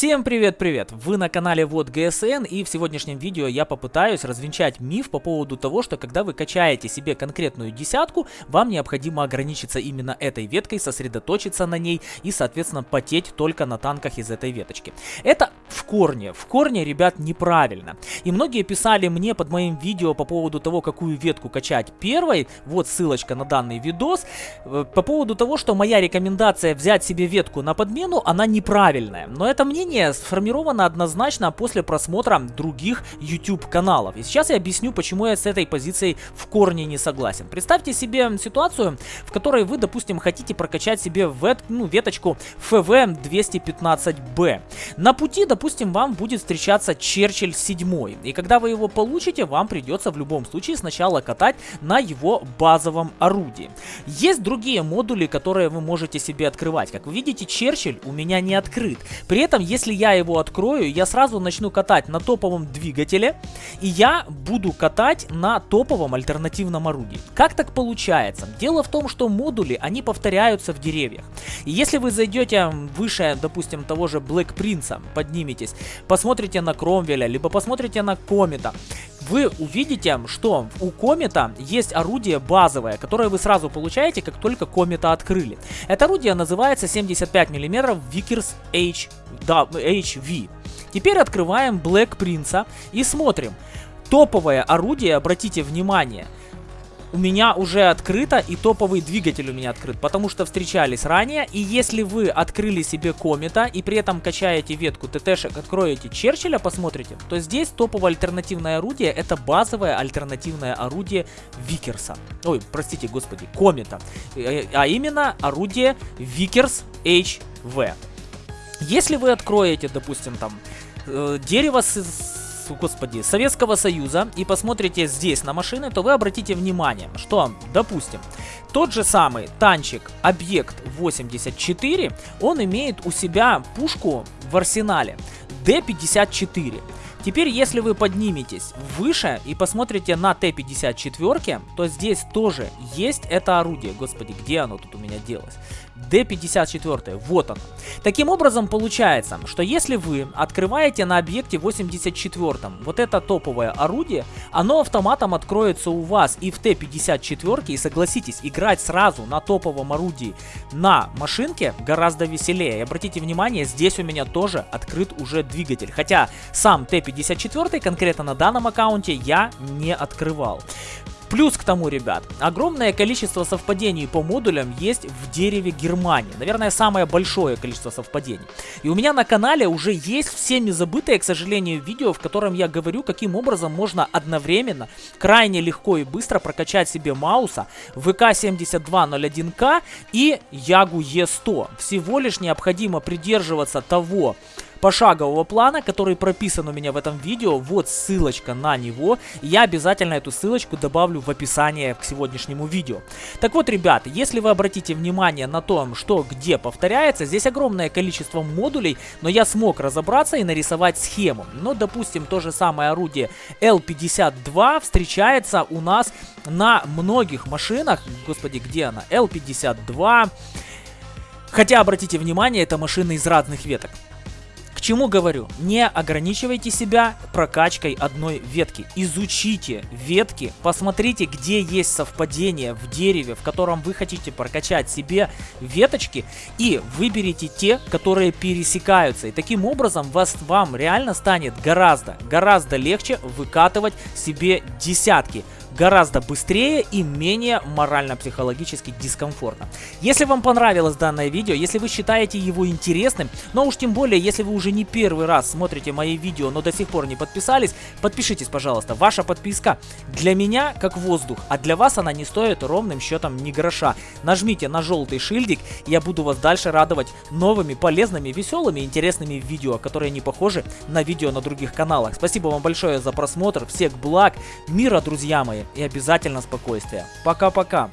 Всем привет-привет! Вы на канале Вот ГСН и в сегодняшнем видео я попытаюсь развенчать миф по поводу того, что когда вы качаете себе конкретную десятку, вам необходимо ограничиться именно этой веткой, сосредоточиться на ней и, соответственно, потеть только на танках из этой веточки. Это в корне, в корне, ребят, неправильно. И многие писали мне под моим видео по поводу того, какую ветку качать первой, вот ссылочка на данный видос, э, по поводу того, что моя рекомендация взять себе ветку на подмену, она неправильная. Но это мне мнение сформировано однозначно после просмотра других YouTube каналов. И сейчас я объясню, почему я с этой позицией в корне не согласен. Представьте себе ситуацию, в которой вы, допустим, хотите прокачать себе вет, ну, веточку FV215B. На пути, допустим, вам будет встречаться Черчилль 7. И когда вы его получите, вам придется в любом случае сначала катать на его базовом орудии. Есть другие модули, которые вы можете себе открывать. Как вы видите, Черчилль у меня не открыт. При этом если я его открою, я сразу начну катать на топовом двигателе, и я буду катать на топовом альтернативном орудии. Как так получается? Дело в том, что модули, они повторяются в деревьях. И если вы зайдете выше, допустим, того же Black Prince, подниметесь, посмотрите на Кромвеля, либо посмотрите на Комета, вы увидите, что у Комета есть орудие базовое, которое вы сразу получаете, как только Комета открыли. Это орудие называется 75 мм Vickers H, да, HV. Теперь открываем Black Prince и смотрим. Топовое орудие, обратите внимание – у меня уже открыто и топовый двигатель у меня открыт, потому что встречались ранее. И если вы открыли себе комета и при этом качаете ветку ТТшек, откроете Черчилля, посмотрите, то здесь топовое альтернативное орудие это базовое альтернативное орудие Викерса. Ой, простите, господи, комета. Э, а именно орудие Викерс HV. Если вы откроете, допустим, там э, дерево с господи, Советского Союза и посмотрите здесь на машины, то вы обратите внимание, что, допустим, тот же самый танчик Объект 84, он имеет у себя пушку в арсенале D54. Теперь, если вы подниметесь выше и посмотрите на Т-54, то здесь тоже есть это орудие. Господи, где оно тут у меня делось? D54, вот он. Таким образом, получается, что если вы открываете на объекте 84 вот это топовое орудие, оно автоматом откроется у вас и в Т-54, и согласитесь, играть сразу на топовом орудии на машинке гораздо веселее. И обратите внимание, здесь у меня тоже открыт уже двигатель, хотя сам Т-54 54 конкретно на данном аккаунте я не открывал. Плюс к тому, ребят, огромное количество совпадений по модулям есть в дереве Германии. Наверное, самое большое количество совпадений. И у меня на канале уже есть всеми забытое, к сожалению, видео, в котором я говорю, каким образом можно одновременно, крайне легко и быстро прокачать себе Мауса, ВК-7201К и Ягу Е100. Всего лишь необходимо придерживаться того, пошагового плана, который прописан у меня в этом видео. Вот ссылочка на него. Я обязательно эту ссылочку добавлю в описание к сегодняшнему видео. Так вот, ребят, если вы обратите внимание на то, что где повторяется, здесь огромное количество модулей, но я смог разобраться и нарисовать схему. Но, допустим, то же самое орудие L52 встречается у нас на многих машинах. Господи, где она? L52... Хотя, обратите внимание, это машины из разных веток. К чему говорю? Не ограничивайте себя прокачкой одной ветки. Изучите ветки, посмотрите, где есть совпадение в дереве, в котором вы хотите прокачать себе веточки, и выберите те, которые пересекаются. И таким образом вас, вам реально станет гораздо, гораздо легче выкатывать себе десятки гораздо быстрее и менее морально-психологически дискомфортно. Если вам понравилось данное видео, если вы считаете его интересным, но уж тем более, если вы уже не первый раз смотрите мои видео, но до сих пор не подписались, подпишитесь, пожалуйста. Ваша подписка для меня как воздух, а для вас она не стоит ровным счетом ни гроша. Нажмите на желтый шильдик, и я буду вас дальше радовать новыми, полезными, веселыми, интересными видео, которые не похожи на видео на других каналах. Спасибо вам большое за просмотр, всех благ, мира, друзья мои и обязательно спокойствия. Пока-пока.